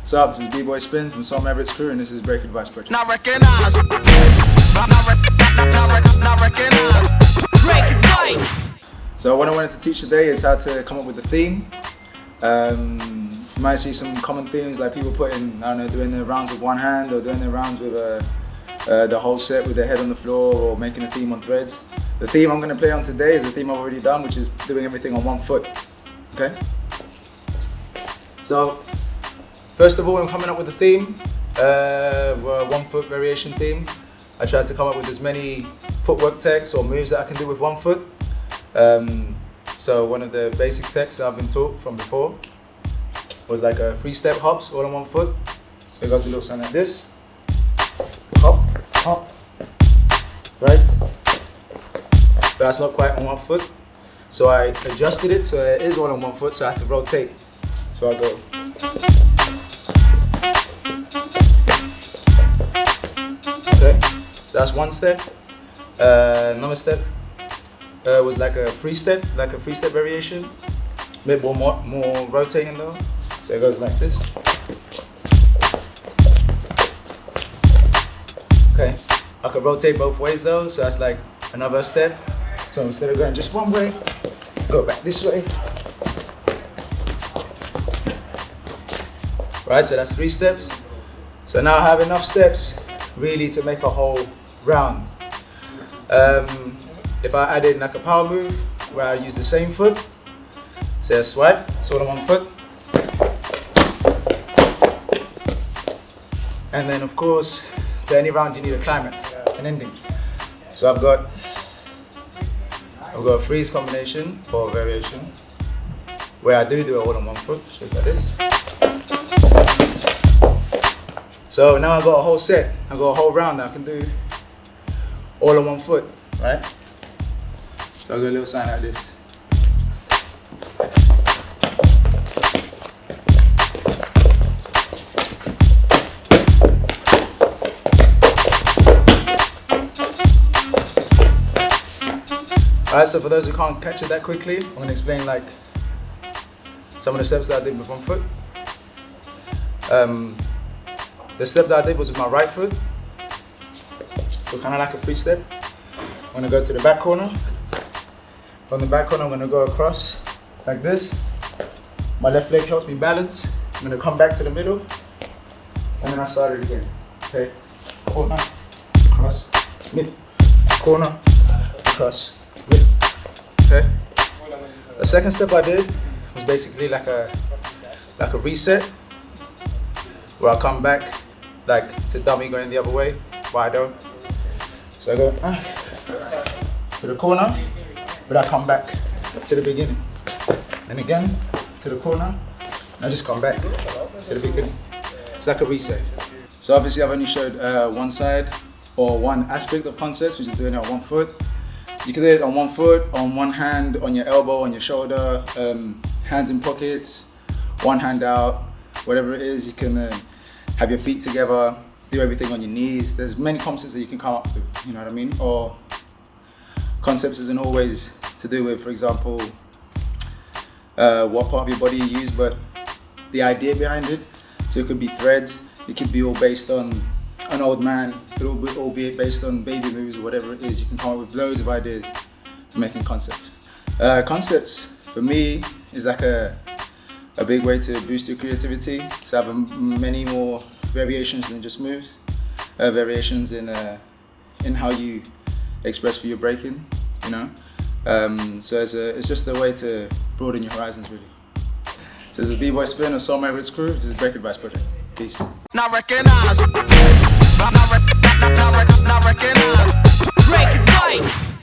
What's up? This is B-Boy Spin from Soul Mavericks Crew, and this is Break Advice Project. Not recognize. Not, not, not, recognize. Break advice. So what I wanted to teach today is how to come up with a theme. Um, you might see some common themes like people putting, I don't know, doing their rounds with one hand or doing their rounds with uh, uh, the whole set with their head on the floor or making a theme on threads. The theme I'm going to play on today is a theme I've already done, which is doing everything on one foot. Okay? So, first of all, I'm coming up with a theme, uh, one foot variation theme. I tried to come up with as many footwork techs or moves that I can do with one foot. Um, so one of the basic techs that I've been taught from before was like a three step hops all on one foot. So it goes a little something like this. Hop, hop, right? But that's not quite on one foot. So I adjusted it so it is all on one foot, so I had to rotate. So I go. So that's one step. Uh, another step uh, was like a free step, like a free step variation. A bit more, more, more rotating though. So it goes like this. Okay, I could rotate both ways though, so that's like another step. So instead of going just one way, go back this way. Right, so that's three steps. So now I have enough steps really to make a whole round. Um, if I added like a power move where I use the same foot, say a swipe, sort of on foot. And then of course, to any round you need a climax, an ending. So I've got I've got a freeze combination or variation where I do do it all on one foot, just like this. So now I've got a whole set, I've got a whole round I can do all on one foot, right? So I'll go a little sign like this. Alright, so for those who can't catch it that quickly, I'm going to explain like some of the steps that I did with one foot. Um, the step that I did was with my right foot, so kind of like a free step. I'm to go to the back corner. On the back corner, I'm to go across like this. My left leg helps me balance. I'm to come back to the middle, and then I start it again. Okay, corner, cross, mid, corner, cross, mid. Okay. The second step I did was basically like a like a reset, where I come back like to dummy going the other way, but I don't. So I go ah, to the corner, but I come back to the beginning. And again to the corner, and I just come back to the beginning. It's like a reset. So obviously I've only showed uh, one side or one aspect of concepts, which is doing it on one foot. You can do it on one foot, on one hand, on your elbow, on your shoulder, um, hands in pockets, one hand out, whatever it is. You can uh, have your feet together, do everything on your knees. There's many concepts that you can come up with, you know what I mean? Or concepts isn't always to do with, for example, uh, what part of your body you use, but the idea behind it. So it could be threads, it could be all based on an old man, it all be based on baby moves or whatever it is. You can come up with loads of ideas for making concepts. Uh, concepts, for me, is like a, a big way to boost your creativity. So have many more variations than just moves. Uh, variations in uh, in how you express for your breaking, you know. Um, so it's, a, it's just a way to broaden your horizons, really. So this is B-Boy Spin of Soul Mavericks Crew. This is Break Advice Project. Peace. Not recognize. Recognize. Break advice.